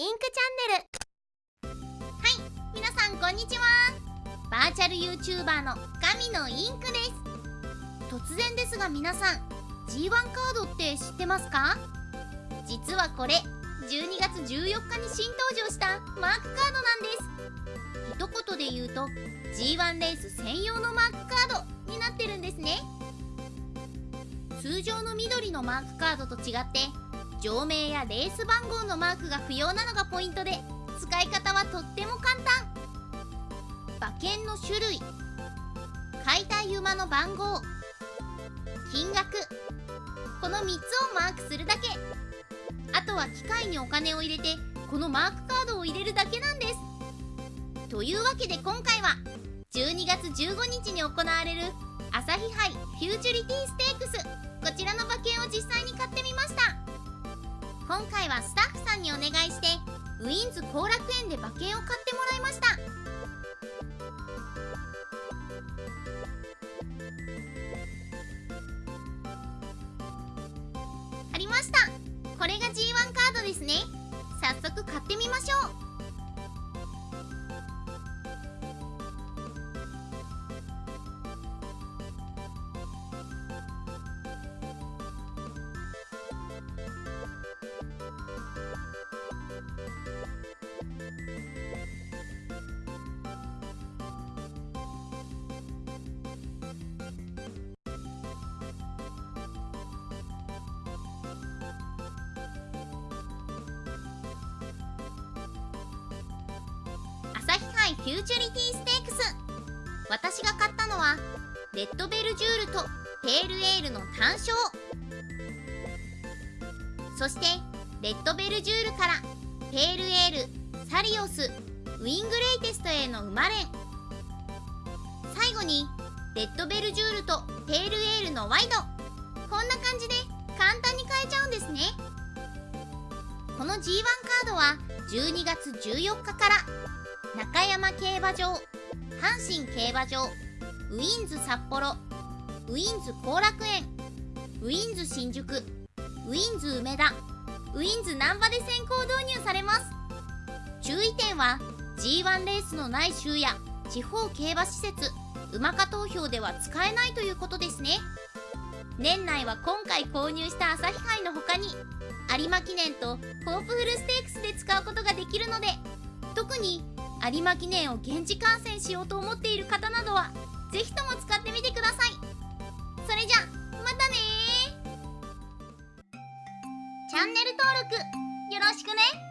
インクチャンネル。はい皆さんこんにちは。バーチャル YouTuber の神のインクです。突然ですが皆さん G1 カードって知ってますか？実はこれ12月14日に新登場したマークカードなんです。一言で言うと G1 レース専用のマークカードになってるんですね。通常の緑のマークカードと違って上名やレース番号のマークが不要なのがポイントで使い方はとっても簡単。馬券の種類。買いたい馬の番号。金額。この3つをマークするだけ。あとは機械にお金を入れてこのマークカードを入れるだけなんです。というわけで今回は12月15日に行われる朝日杯フューチュリティステークス。こちらの馬券を実際に買ってみました。今回はスタッフさんにお願いしてウィンズ後楽園で馬券を買ってもらいました。ありました。これが G1 カードですね。早速買ってみましょう。朝日杯フューチュリティステークス。私が買ったのはレッドベルジュールとペールエールの単勝。そしてレッドベルジュールからペールエールサリオスウィングレイテストへの馬連最後にレッドベルジュールとペールエールのワイド。こんな感じで簡単に買えちゃうんですね。この G1 カードは12月14日から中山競馬場阪神競馬場ウィンズ札幌ウィンズ後楽園ウィンズ新宿ウィンズ梅田ウィンズ難波で先行導入されます。注意点は G1 レースのない週や地方競馬施設 UMACA 投票では使えないということですね。年内は今回購入した朝日杯の他に有馬記念とホープフルステークスで使うことができるので特に有馬記念を現地観戦しようと思っている方などはぜひとも使ってみてください。それじゃまたねチャンネル登録よろしくね。